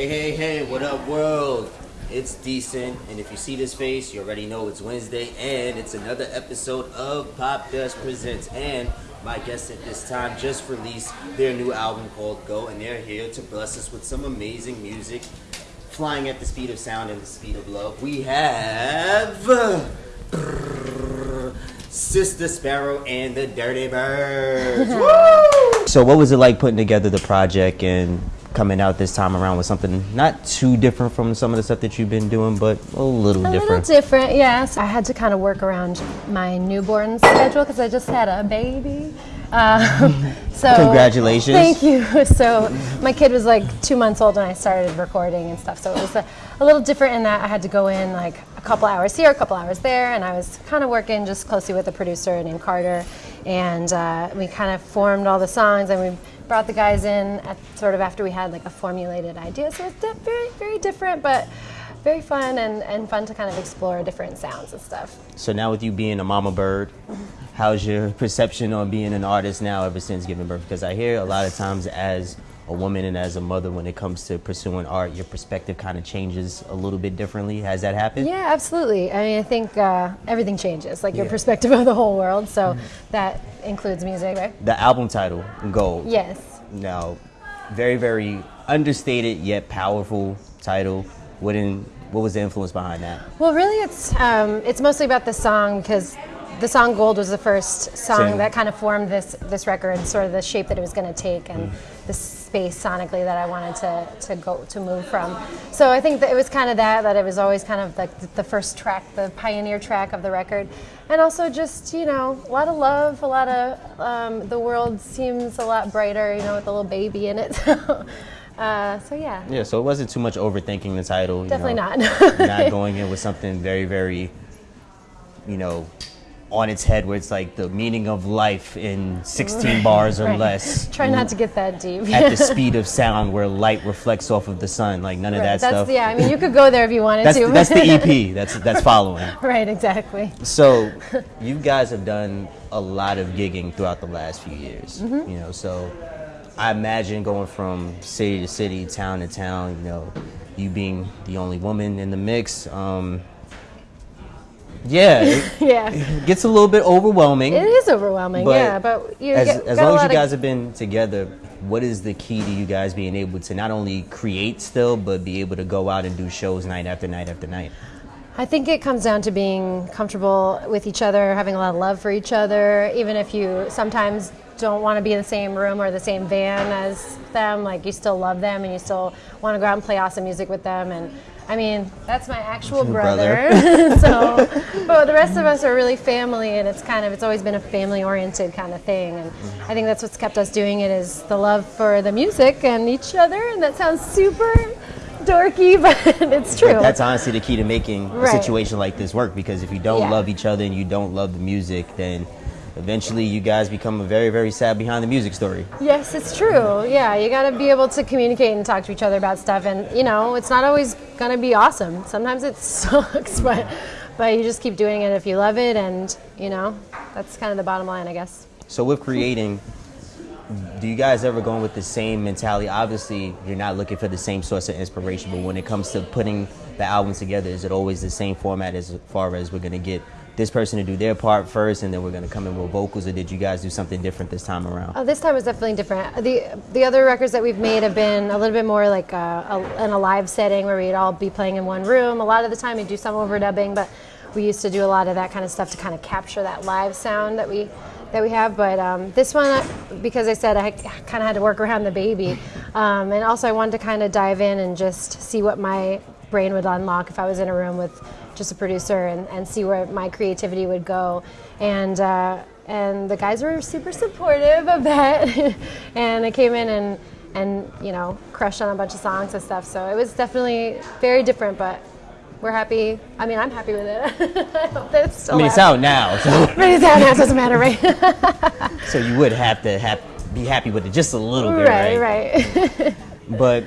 Hey, hey, hey, what up, world? It's decent, and if you see this face, you already know it's Wednesday, and it's another episode of Pop Dust Presents. And my guests at this time just released their new album called Gold, and they're here to bless us with some amazing music, flying at the speed of sound and the speed of love. We have. Sister Sparrow and the Dirty Birds. Woo! So, what was it like putting together the project and coming out this time around with something not too different from some of the stuff that you've been doing, but a little A different? little different, yes. I had to kind of work around my newborn schedule because I just had a baby. Um, so Congratulations. Thank you. So my kid was like two months old when I started recording and stuff. So it was a, a little different in that I had to go in like a couple hours here, a couple hours there, and I was kind of working just closely with a producer named Carter, and uh, we kind of formed all the songs and we brought the guys in at sort of after we had like a formulated idea. So it's very very different, but very fun and, and fun to kind of explore different sounds and stuff. So, now with you being a mama bird, how's your perception on being an artist now ever since giving birth? Because I hear a lot of times as a woman and as a mother, when it comes to pursuing art, your perspective kind of changes a little bit differently. Has that happened? Yeah, absolutely. I mean, I think uh, everything changes, like your perspective of the whole world. So that includes music, right? The album title, Gold. Yes. Now, very, very understated yet powerful title. What in, what was the influence behind that? Well, really, it's um, it's mostly about the song because the song "Gold" was the first song Same. that kind of formed this this record, sort of the shape that it was going to take, and the space sonically that I wanted to to go to move from. So I think that it was kind of that that it was always kind of like the, the first track, the pioneer track of the record, and also just you know a lot of love, a lot of um, the world seems a lot brighter, you know, with a little baby in it. So, uh, so yeah. Yeah, so it wasn't too much overthinking the title. you Definitely know, not. not going in with something very, very, you know, on its head where it's like the meaning of life in 16 bars or Right. less. Try not to get that deep. At the speed of sound where light reflects off of the sun, like none of Right, that that's, stuff. Yeah, I mean, you could go there if you wanted That's, to. that's the EP. That's that's following. right, exactly. So, you guys have done a lot of gigging throughout the last few years. Mm-hmm. You know, so I imagine going from city to city, town to town. You know, you being the only woman in the mix. Um, yeah, it, Yeah. it gets a little bit overwhelming. It is overwhelming, But yeah, but you as, get, as long as you of- guys have been together, what is the key to you guys being able to not only create still, but be able to go out and do shows night after night after night? I think it comes down to being comfortable with each other, having a lot of love for each other, even if you sometimes don't want to be in the same room or the same van as them, like you still love them and you still want to go out and play awesome music with them and I mean, that's my actual Brother. brother. so, but the rest of us are really family, and it's kind of it's always been a family-oriented kind of thing, and I think that's what's kept us doing it is the love for the music and each other, and that sounds super dorky, but it's true. But that's honestly the key to making a situation like this work because if you don't Yeah. love each other and you don't love the music, then eventually you guys become a very, very sad behind the music story. Yes, it's true. Yeah, you got to be able to communicate and talk to each other about stuff, and you know, it's not always gonna be awesome. Sometimes it sucks, but but you just keep doing it if you love it, and you know, that's kind of the bottom line, I guess. So with creating, do you guys ever go in with the same mentality? Obviously, you're not looking for the same source of inspiration, but when it comes to putting the album together, is it always the same format as far as we're gonna get this person to do their part first, and then we're gonna come in with vocals, or did you guys do something different this time around? Oh, this time was definitely different. The the other records that we've made have been a little bit more like a, a, in a live setting where we'd all be playing in one room. A lot of the time we do some overdubbing, but we used to do a lot of that kind of stuff to kind of capture that live sound that we that we have. But um, this one, because I said I kind of had to work around the baby, um, and also I wanted to kind of dive in and just see what my brain would unlock if I was in a room with just a producer and, and see where my creativity would go. And uh, and the guys were super supportive of that, and I came in and and you know crushed on a bunch of songs and stuff. So it was definitely very different, but. We're happy. I mean, I'm happy with it. I hope that it's still I mean, it's out. now, so, But it's out now. It doesn't matter, right? so you would have to have, be happy with it just a little bit, right, right. But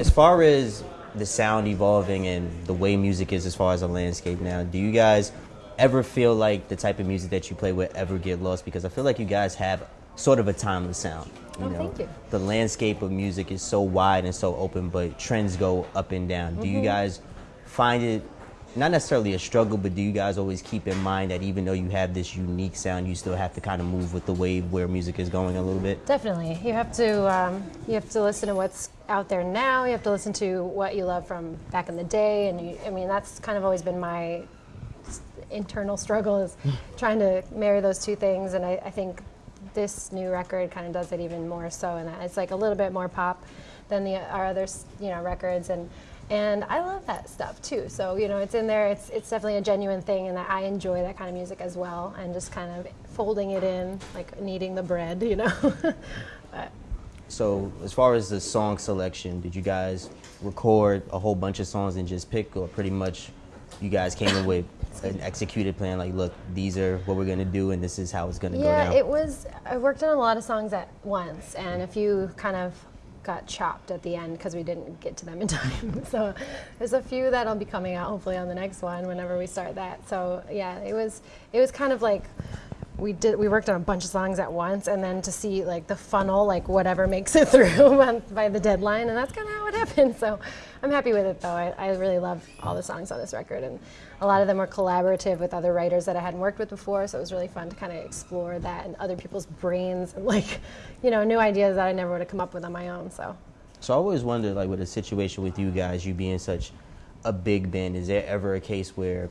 as far as the sound evolving and the way music is as far as a landscape now, do you guys ever feel like the type of music that you play would ever get lost? Because I feel like you guys have sort of a timeless sound. You Oh, know, thank you. the landscape of music is so wide and so open, but trends go up and down. Do you Mm-hmm. guys find it not necessarily a struggle, but do you guys always keep in mind that even though you have this unique sound, you still have to kind of move with the wave where music is going a little bit? Definitely, you have to um, you have to listen to what's out there now. You have to listen to what you love from back in the day, and you, I mean that's kind of always been my internal struggle is trying to marry those two things. And I, I think this new record kind of does it even more so. And it's like a little bit more pop than the our other you know records and. And I love that stuff too. So you know, it's in there. It's it's definitely a genuine thing, and I enjoy that kind of music as well. And just kind of folding it in, like kneading the bread, you know. but So, as far as the song selection, did you guys record a whole bunch of songs and just pick, or pretty much you guys came in with an executed plan? Like, look, these are what we're gonna do, and this is how it's gonna Yeah, go down. it was. I worked on a lot of songs at once, and a few kind of got chopped at the end because we didn't get to them in time. so there's a few that'll be coming out hopefully on the next one whenever we start that. So yeah, it was. It was kind of like. We did. We worked on a bunch of songs at once, and then to see like the funnel, like whatever makes it through by the deadline, and that's kind of how it happened. So, I'm happy with it though. I, I really love all the songs on this record, and a lot of them were collaborative with other writers that I hadn't worked with before. So it was really fun to kind of explore that and other people's brains and like, you know, new ideas that I never would have come up with on my own. So So I always wondered, like, with a situation with you guys, you being such a big band, is there ever a case where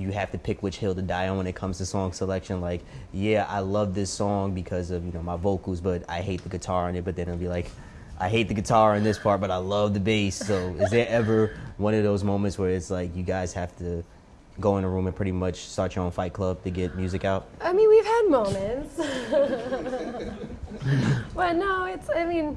you have to pick which hill to die on when it comes to song selection? Like, yeah, I love this song because of you know my vocals, but I hate the guitar on it. But then it'll be like, I hate the guitar in this part, but I love the bass. So is there ever one of those moments where it's like you guys have to go in a room and pretty much start your own fight club to get music out? I mean, we've had moments. but no, it's, I mean,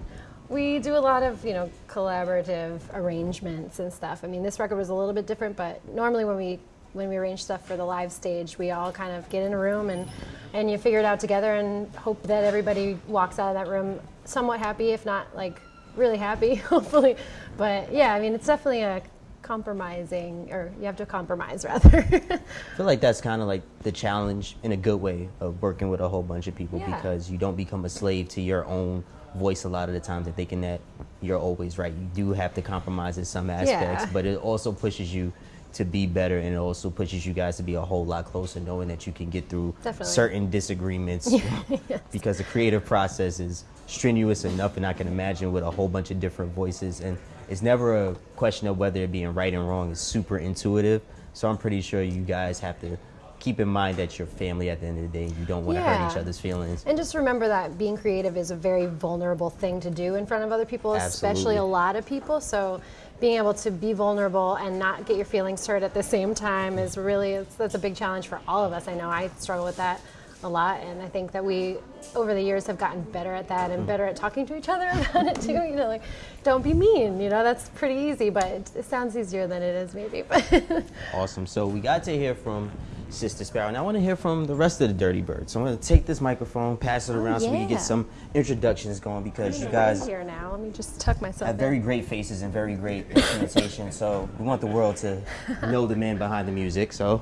we do a lot of, you know, collaborative arrangements and stuff. I mean, this record was a little bit different, but normally when we when we arrange stuff for the live stage, we all kind of get in a room and, and you figure it out together and hope that everybody walks out of that room somewhat happy, if not like really happy, hopefully. But yeah, I mean, it's definitely a compromising, or you have to compromise rather. I feel like that's kind of like the challenge in a good way of working with a whole bunch of people Yeah. because you don't become a slave to your own voice a lot of the times and thinking that you're always right. You do have to compromise in some aspects, Yeah. but it also pushes you to be better and it also pushes you guys to be a whole lot closer knowing that you can get through Definitely. certain disagreements because the creative process is strenuous enough and I can imagine with a whole bunch of different voices and it's never a question of whether it being right and wrong. It's super intuitive. So I'm pretty sure you guys have to keep in mind that you're family at the end of the day. You don't want to hurt each other's feelings. And just remember that being creative is a very vulnerable thing to do in front of other people, especially a lot of people. So being able to be vulnerable and not get your feelings hurt at the same time is really it's, that's a big challenge for all of us. I know I struggle with that a lot, and I think that we over the years have gotten better at that and mm. better at talking to each other about it too. You know, like don't be mean. You know, that's pretty easy, but it, it sounds easier than it is maybe. But Awesome. So we got to hear from Sister Sparrow. And I want to hear from the rest of the Dirty Birds. So I'm going to take this microphone, pass it around so we can Oh, get some introductions going because you I'm guys here now. Let me just tuck myself. have in. very great faces and very great instrumentation. so we want the world to know the man behind the music. So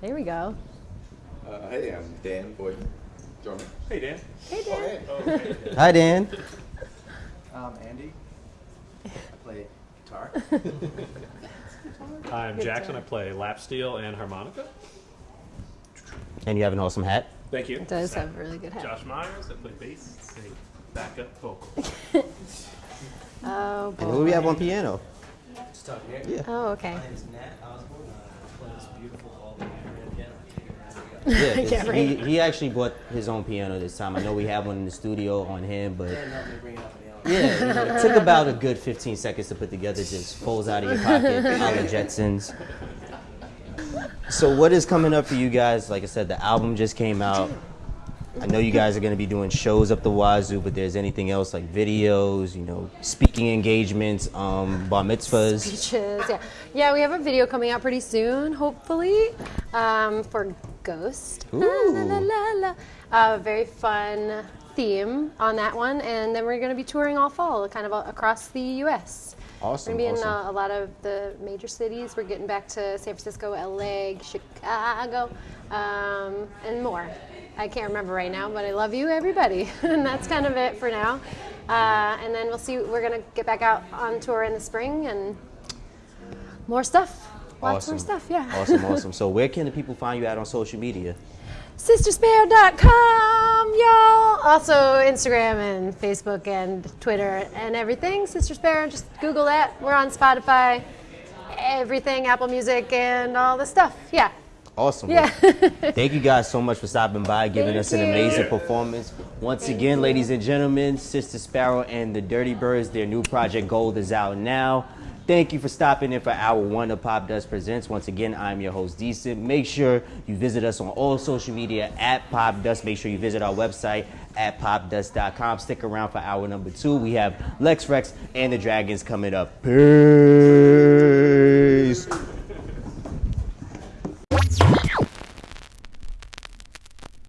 There we go. Uh, hey, I'm Dan Boyd, drummer. Hey, Dan. Hey, Dan. Oh, hey. hi Dan. I'm Andy. I play guitar. I'm Good Jackson. job. I play lap steel and harmonica. And you have an awesome hat. Thank you. Does have a really good hat. Josh Myers. I play bass, sing backup vocal. Oh And who we have on piano? Just talking here. Yeah. Oh, okay. My name is Nat Osborn. I play this beautiful all the piano. Yeah, 'cause Yeah, he, right. he actually bought his own piano this time. I know we have one in the studio on him, but And help me bring it up in the yeah, you know, it took about a good 15 seconds to put together. Just folds out of your pocket, a la Jetsons. So what is coming up for you guys? Like I said, the album just came out. I know you guys are going to be doing shows up the wazoo, but there's anything else like videos, you know, speaking engagements, um, bar mitzvahs. Speeches. Yeah. Yeah, we have a video coming out pretty soon, hopefully, um, for Ghost. La, la, la, la. Uh, very fun theme on that one, and then we're going to be touring all fall, kind of across the U.S. Awesome, We're gonna be in uh, a lot of the major cities. We're getting back to San Francisco, LA, Chicago, um, and more. I can't remember right now, but I love you, everybody, and that's kind of it for now. Uh, and then we'll see. We're gonna get back out on tour in the spring and more stuff. Lots awesome. more stuff. Yeah. Awesome, awesome. So where can the people find you at on social media? sistersparrow.com, y'all. Also, Instagram and Facebook and Twitter and everything. Sister Sparrow, just Google that. We're on Spotify, everything, Apple Music, and all the stuff. Yeah. Awesome. Yeah. Thank you guys so much for stopping by, giving Thank us an you. amazing performance. Once Thank again, you. ladies and gentlemen, Sister Sparrow and the Dirty Birds, their new project Gold is out now. Thank you for stopping in for hour one of Pop Dust Presents. Once again, I'm your host, Decent. Make sure you visit us on all social media at Pop Dust. Make sure you visit our website at popdust.com. Stick around for hour number two. We have Lex Rex and the Dragons coming up. Peace.